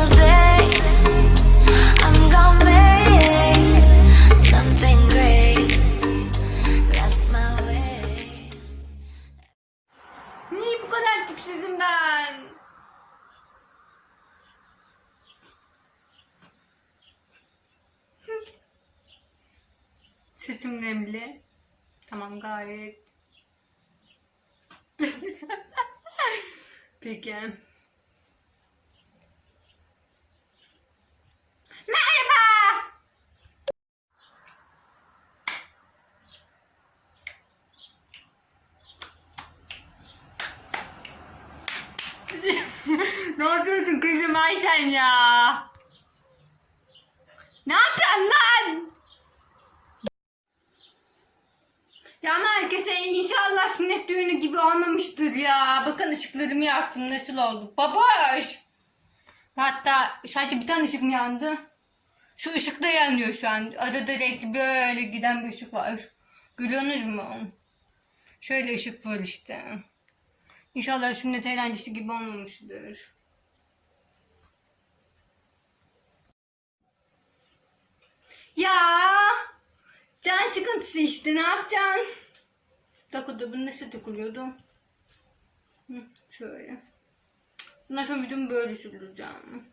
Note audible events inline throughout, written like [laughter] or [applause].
single day. I'm gonna make something great. That's my way. Niye bu kadar tipsizim ben? Sütüm nemli. Tamam gayet. [laughs] Peki. Merhaba. [laughs] ne yapıyorsun kızım Ayşen ya? Ne yapıyorsun lan? Ya herkese inşallah sünnet düğünü gibi olmamıştır ya. Bakın ışıklarımı yaktım nasıl oldu? Baboş! Hatta sadece bir tane ışık mı yandı? Şu ışık da yanıyor şu an. Arada renkli böyle giden bir ışık var. Görüyorsunuz mu? Şöyle ışık var işte. İnşallah sünnet eğlencesi gibi olmamıştır. Ya can sıkıntısı işte ne yapacaksın? Dakika bunu nasıl takılıyordu? Hı, şöyle. Bundan sonra videomu böyle sürdüreceğim.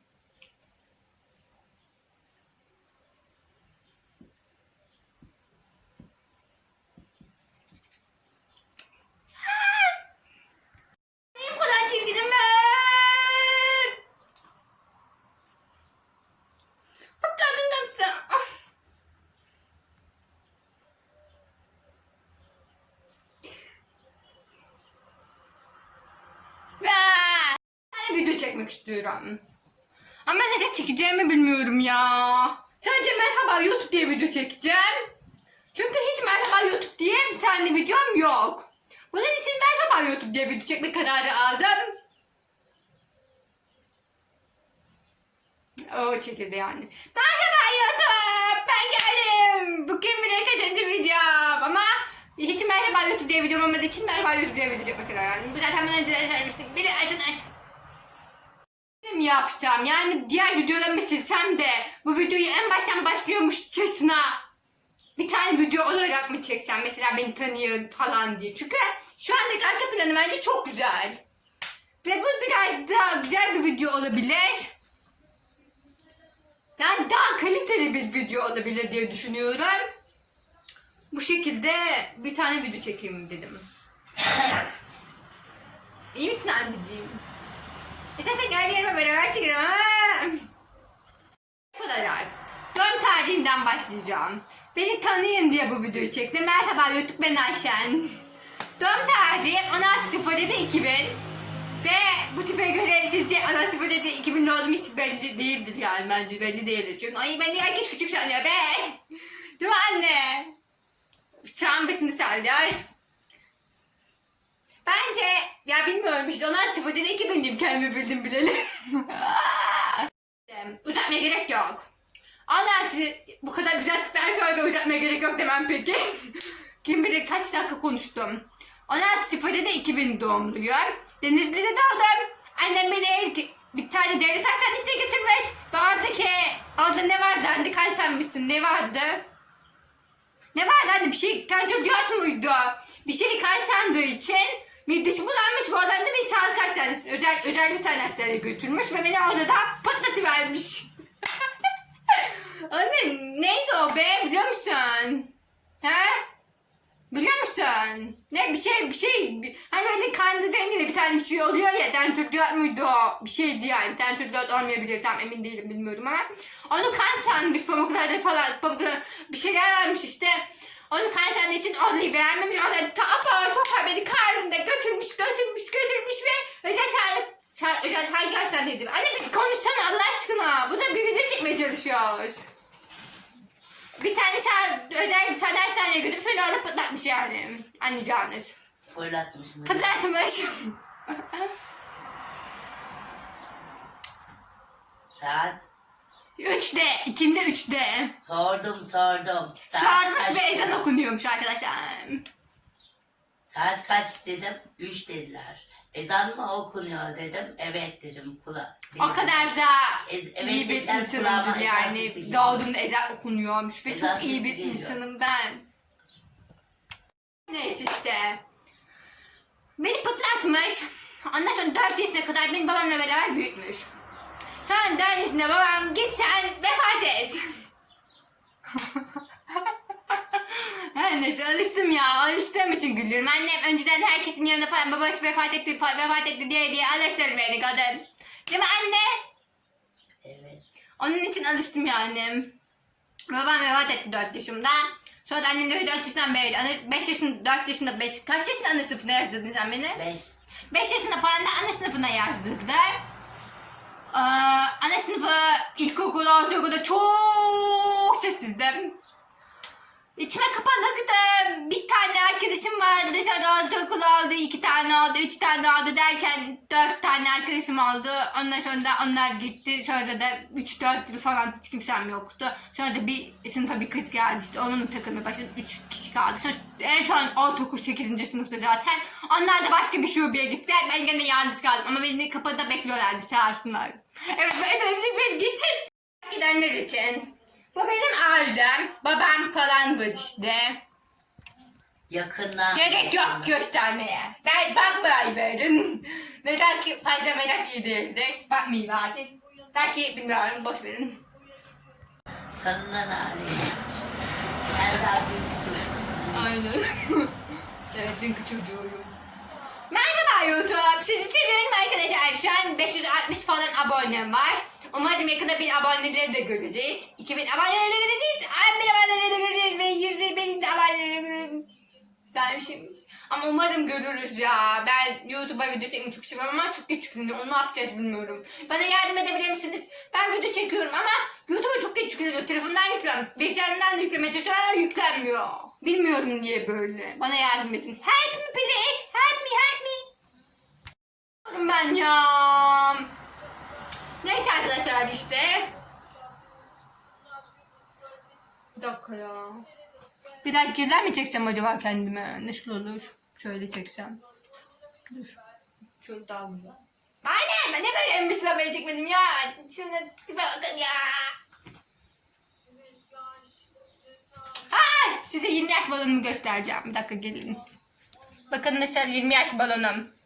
Niye bu kadar çirkinim ben? Atladın da size. Ben çekmek istiyorum. Ama ne çekeceğimi bilmiyorum ya. Sadece merhaba YouTube diye video çekeceğim. Çünkü hiç merhaba YouTube diye bir tane videom yok. Bunun için merhaba YouTube diye video çekme kararı aldım. O şekilde yani. Merhaba YouTube. Ben geldim. Bugün bir kaçıncı videom ama hiç merhaba YouTube diye videom olmadığı için merhaba YouTube diye video çekme kararı aldım. Bu zaten ben önceden söylemiştim. Bir arkadaş mi yapsam yani diğer videolarımı silsem de bu videoyu en baştan başlıyormuşçasına bir tane video olarak mı çeksem mesela beni tanıyın falan diye. Çünkü şu andaki arka planı bence çok güzel. Ve bu biraz daha güzel bir video olabilir. Yani daha kaliteli bir video olabilir diye düşünüyorum. Bu şekilde bir tane video çekeyim dedim. İyi misin anneciğim? İstersen gel yerime beraber ha? olarak doğum tarihimden başlayacağım. Beni tanıyın diye bu videoyu çektim. Merhaba YouTube ben Ayşen. Doğum tarihim 16.07.2000 ve bu tipe göre sizce 16.07.2000 olduğum hiç belli değildir yani bence belli değildir. Çünkü ay beni herkes küçük sanıyor be. Değil mi anne? Şu an besini sallıyor. Bence ya bilmiyorum işte 16.07.2000 kendimi bildim bileli. [laughs] Uzatmaya gerek yok. 16 bu kadar düzelttikten sonra da uzatmaya gerek yok demem peki. [laughs] Kim bilir kaç dakika konuştum. 16.07'de 2000 doğumluyum. Denizli'de doğdum. Annem beni ilk bir tane devlet hastanesine götürmüş. Ve oradaki orada ne vardı? Anne misin? Ne vardı? Ne vardı anne? Bir şey kardiyot muydu? Bir şey kaç sandığı için midesi bulanmış. Bu adam da beni sağlık hastanesine özel, özel bir tane hastaneye götürmüş ve beni orada da patlatıvermiş. [laughs] Anne neydi o be biliyor musun? He? Biliyor musun? Ne bir şey bir şey bir- hani hani kandı renginde bir tane bir şey oluyor ya tentürdiyot muydu o? Bir şeydi yani tentürdiyot olmayabilir tam emin değilim bilmiyorum ama onu kan sanmış pamuklarda falan pamuklarda bir şeyler varmış işte onu sandığı için orayı beğenmemiş orada ta apar kopar beni karnında götürmüş götürmüş götürmüş ve özel sağlık sa- özel hangi hastaneydi? Anne biz konuşsana Allah aşkına bu da bir video çekmeye çalışıyoruz. Bir tane sağ, özel bir tane hastaneye götürmüş beni orada patlatmış yani. Anlayacağınız. Fırlatmış mı? Patlatmış. Saat. Üçte, ikinde üçte. Sordum sordum. Saat Sarmış kaç? ve ezan okunuyormuş arkadaşlar. Saat kaç dedim. Üç dediler. Ezan mı okunuyor dedim. Evet dedim. Kula. O kadar da Ez- evet iyi bir dediler, ezan yani. geliyor. Doğduğumda ezan okunuyormuş ve Ezan çok iyi sesi bir geliyor. insanım ben. Neyse işte. Beni pıtlatmış. Ondan sonra 4 yaşına kadar beni babamla beraber büyütmüş. 4 yaşında babam git sen vefat et. [laughs] Neyse alıştım ya. Alıştığım için gülüyorum. Annem önceden herkesin yanında falan babası vefat etti, fa- vefat etti diye diye alıştırır beni kadın. Değil mi anne? Evet. Onun için alıştım yani. Babam vefat etti 4 yaşımda. Sonra da annem de 4 yaşından beri, 5 yaşında, 4 yaşında, 5, kaç yaşında ana sınıfına yazdırdın sen beni? Beş. 5 yaşında falan da ana sınıfına yazdırdılar. Ee, ana sınıfı ilkokul, ortaokulda çok sessizdim. İçime kapanıktım. Bir tane arkadaşım vardı. Dışarıda ortaokul oldu. iki tane oldu. Üç tane oldu derken dört tane arkadaşım oldu. Ondan sonra da onlar gitti. Sonra da üç dört yıl falan hiç kimsem yoktu. Sonra da bir sınıfa bir kız geldi. İşte onunla takılmaya başladı. Üç kişi kaldı. Sonra en son ortaokul sekizinci sınıfta zaten. Onlar da başka bir şubeye gittiler. Ben gene yalnız kaldım. Ama beni kapıda bekliyorlardı sağ olsunlar. Evet böyle önemli bir geçiş. Gidenler için. Bu benim ailem. Babam falan var işte. Yakından. Gerek yok göstermeye. Ben bakmayı verin. [laughs] Merak fazla merak iyi değildir. Bakmayayım artık. Belki bilmiyorum boş verin. Tanınan aile. Sen daha büyük çocuksun. Aynen. [laughs] evet dünkü çocuğuyum. Merhaba YouTube. Sizi seviyorum arkadaşlar. Şu an 560 falan abonem var. Umarım yakında bin aboneleri de göreceğiz. 2000 aboneleri de göreceğiz. 1000 aboneleri de göreceğiz. Ve 100 bin aboneleri göreceğiz. Şey... Ama umarım görürüz ya. Ben YouTube'a video çekmeyi çok seviyorum ama çok geç yükleniyor. Onu ne yapacağız bilmiyorum. Bana yardım edebilir misiniz? Ben video çekiyorum ama YouTube'a çok geç yükleniyor. Telefondan yüklüyorum. Bilgisayarımdan da yüklemeye çalışıyorum ama yüklenmiyor. Bilmiyorum niye böyle. Bana yardım edin. Help me please. Help me help me. Ben ya. Neyse arkadaşlar işte. Bir dakika ya. Biraz gezer mi çeksem acaba kendime? Nasıl olur? Şöyle çeksem. Dur. Şöyle daha güzel. Aynen ben ne böyle emmişlemeye çekmedim ya. Şimdi tipe bakın ya. Ha, size 20 yaş balonumu göstereceğim. Bir dakika gelin. Bakın arkadaşlar 20 yaş balonum.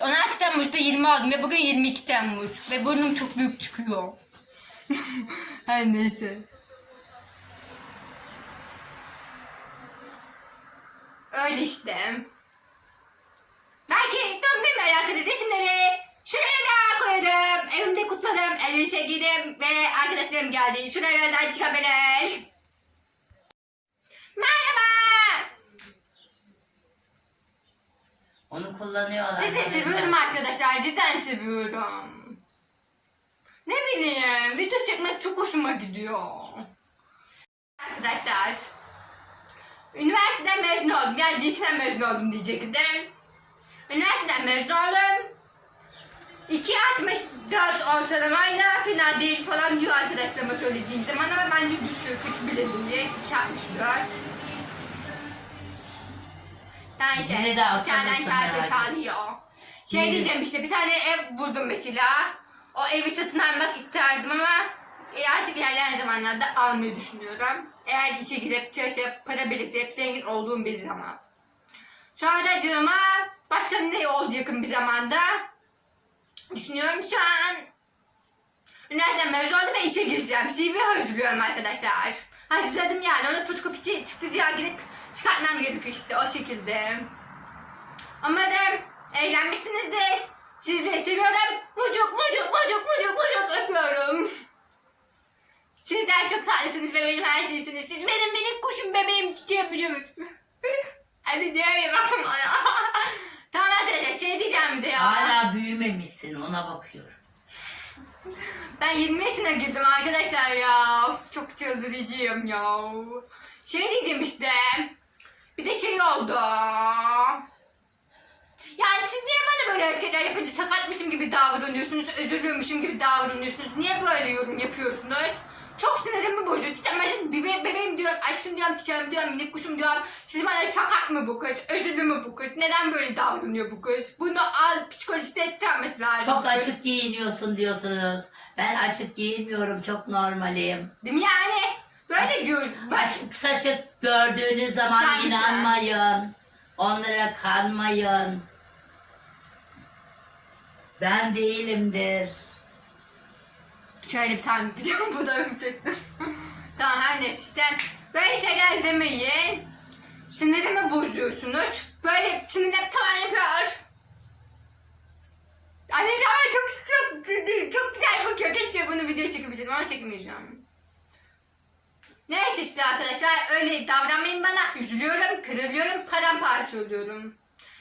16 Temmuz'da 20 oldum ve bugün 22 Temmuz. Ve burnum çok büyük çıkıyor. [laughs] Her neyse. Öyle işte. Belki doğum günümle alakalı resimleri şuraya da koyarım. Evimde kutlarım, elbise giyerim ve arkadaşlarım geldi. Şuralardan çıkabilir. Merhaba. Onu kullanıyorlar. Sizi seviyorum arkadaşlar. Cidden seviyorum. Ne bileyim. Video çekmek çok hoşuma gidiyor. Arkadaşlar. Üniversiteden mezun oldum. Yani liseden mezun oldum diyecektim. Üniversiteden mezun oldum. 2.64 ortalamayla fena değil falan diyor arkadaşlarıma söylediğim zaman ama bence düşük. Hiç bile değil. 2.64. Yani işte Yine de şarkı herhalde. çalıyor. Şey de- diyeceğim işte bir tane ev buldum mesela. O evi satın almak isterdim ama e, artık ilerleyen zamanlarda almayı düşünüyorum. Eğer işe gidip çalışıp para biriktirip zengin olduğum bir zaman. Sonracığıma başka ne oldu yakın bir zamanda? Düşünüyorum şu an. Üniversiteden mezun oldum ve işe gireceğim. CV hazırlıyorum arkadaşlar. Hazırladım yani. Onu fotokopici çıktıcıya gidip çıkartmam gerekiyor işte o şekilde. Umarım eğlenmişsinizdir. Sizleri seviyorum. Mucuk mucuk mucuk mucuk mucuk öpüyorum. Sizler çok tatlısınız ve benim her şeysiniz. Siz benim minik kuşum bebeğim çiçeğim mücüm. [laughs] Hadi diyelim ama ya. [laughs] tamam arkadaşlar şey diyeceğim bir de ya. Hala büyümemişsin ona bakıyorum. Ben 20 yaşına girdim arkadaşlar ya. Of, çok çıldırıcıyım ya. Şey diyeceğim işte. Bir de şey oldu. Yani siz niye bana böyle hareketler yapınca sakatmışım gibi davranıyorsunuz, özürlüymüşüm gibi davranıyorsunuz? Niye böyle yorum yapıyorsunuz? Çok sinirimi bozuyor. Ben şimdi bebe bebeğim diyorum, aşkım diyorum, çiçeğim diyorum, minik kuşum diyorum. Siz bana sakat mı bu kız, özürlü mü bu kız, neden böyle davranıyor bu kız? Bunu al psikolojide istenmesi lazım. Çok bu kız. açık giyiniyorsun diyorsunuz. Ben açık giyinmiyorum. Çok normalim. Değil mi yani? Böyle diyoruz. Ben- Açık saçık gördüğünüz zaman Güzelmiş ha. inanmayın. Onlara kanmayın. Ben değilimdir. Şöyle bir tane video [laughs] fotoğrafı çektim. [laughs] tamam her neyse işte. Böyle şeyler demeyin. Sinirimi bozuyorsunuz. Böyle sinirler tavan yapıyor. Anne şu an çok, çok, çok güzel bakıyor. Keşke bunu video çekebilseydim ama çekemeyeceğim. Neyse işte arkadaşlar öyle davranmayın bana. Üzülüyorum, kırılıyorum, paramparça oluyorum.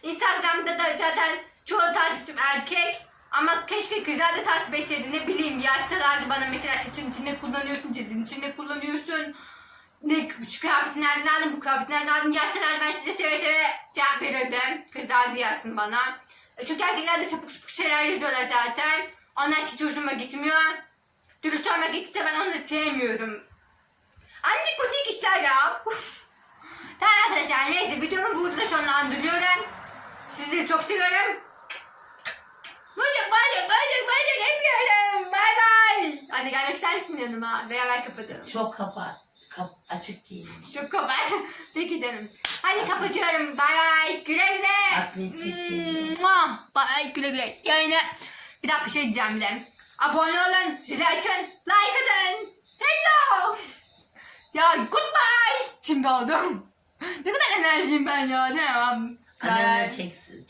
Instagram'da da zaten çoğu takipçim erkek. Ama keşke kızlar da takip etseydi ne bileyim yazsalardı bana mesela saçın içinde kullanıyorsun, cildin içinde kullanıyorsun. Ne şu kıyafeti nereden aldın, bu kıyafeti nereden aldın yazsalar ben size seve seve cevap verirdim. Kızlar da yazsın bana. E, Çünkü erkekler de sapık sapık şeyler yazıyorlar zaten. Onlar hiç hoşuma gitmiyor. Dürüst olmak gerekirse ben onları sevmiyorum. Anne kunik işler ya. tamam arkadaşlar neyse videomu burada sonlandırıyorum. Sizleri çok seviyorum. Bacak bacak bacak bacak yapıyorum. Bay bay. Hadi gelmek ister misin yanıma? Beraber kapatalım. Çok kapat. Kap açık giyinmiş. Çok kapat. [laughs] Peki canım. Hadi kapatıyorum. Bay bay. Güle güle. Atletik. Mua. Bay güle güle. Yayını. Bir dakika şey diyeceğim bir de. Abone olun. Zili açın. Like atın. Hello. Ya goodbye. Şimdi oldum. [laughs] ne kadar enerjiyim ben ya. Ne bay. Kamerayı çeksin.